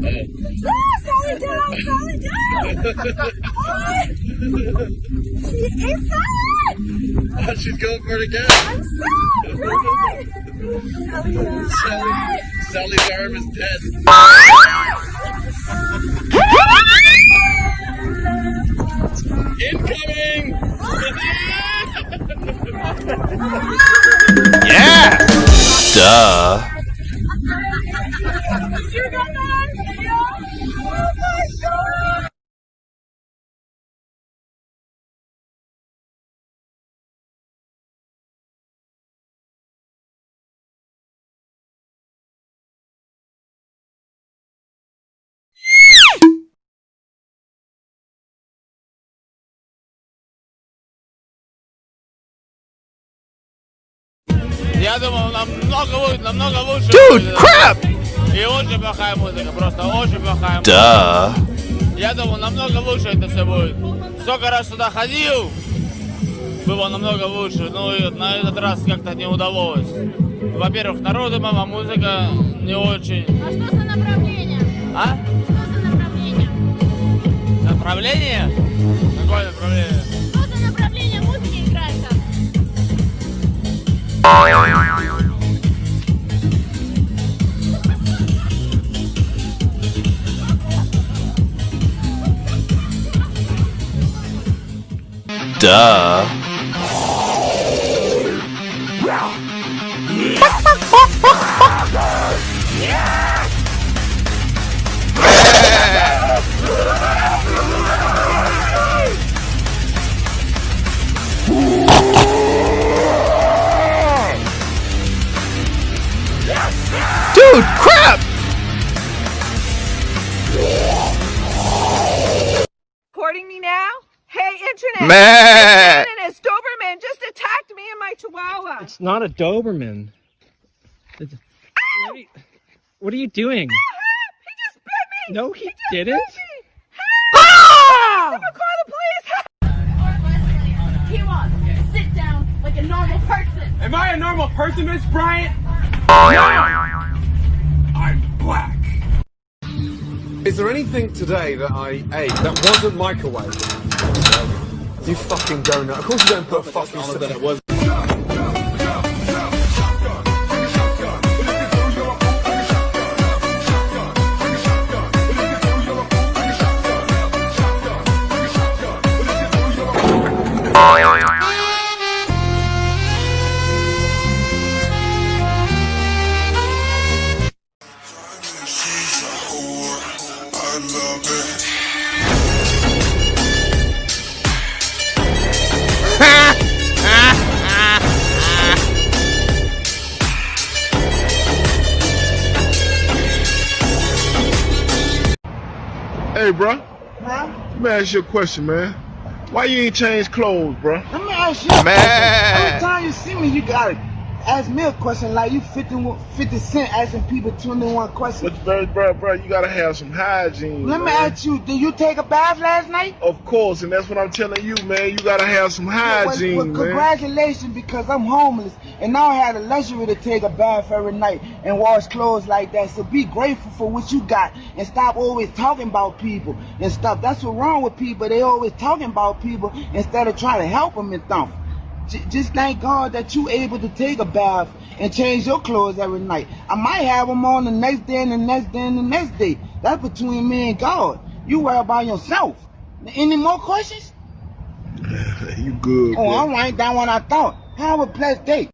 Sally down! What? She inside! Oh, she's going for it again. I'm! Sally down! Sally, Sally's arm is dead. Incoming! Yeah! Duh. Я думал, намного будет, намного лучше. Dude, crap! И очень плохая музыка, просто очень плохая музыка. Duh. Я думал, намного лучше это все будет. Сколько раз сюда ходил, было намного лучше. Ну и на этот раз как-то не удалось. Во-первых, народу мама, музыка не очень. А что за направление? А? Что за направление? Направление? Какое направление? Duh. Dude, crap! Recording me now? Hey, internet! Man! Shannon as Doberman just attacked me and my chihuahua. It's not a Doberman. It's- What are you, what are you doing? He just bit me! No, he just didn't. bit me! Help! Ah! Someone call the police! He wants sit down like a normal person. Am I a normal person, Miss Bryant? I'm black. Is there anything today that I ate that wasn't microwave? You fucking donut. Of course you don't put a fucking Hey, bro. Let me ask you a question, man. Why you ain't changed clothes, bro? Let me ask you Man. question. Every time you see me, you gotta ask me a question like you 50, 50 Cent asking people 21 questions. But, bro, bro, bro, you gotta have some hygiene. Let me ask you, did you take a bath last night? Of course, and that's what I'm telling you, man. You gotta have some hygiene, well, man. congratulations because I'm homeless and now I had the luxury to take a bath every night and wash clothes like that. So be grateful for what you got and stop always talking about people and stuff. That's what's wrong with people. They always talking about people instead of trying to help them and stuff. J- Just thank God that you able to take a bath and change your clothes every night. I might have them on the next day and the next day and the next day. That's between me and God. You worry about yourself. Any more questions? you good, Oh, bro. all right. That one I thought. Have a blessed day.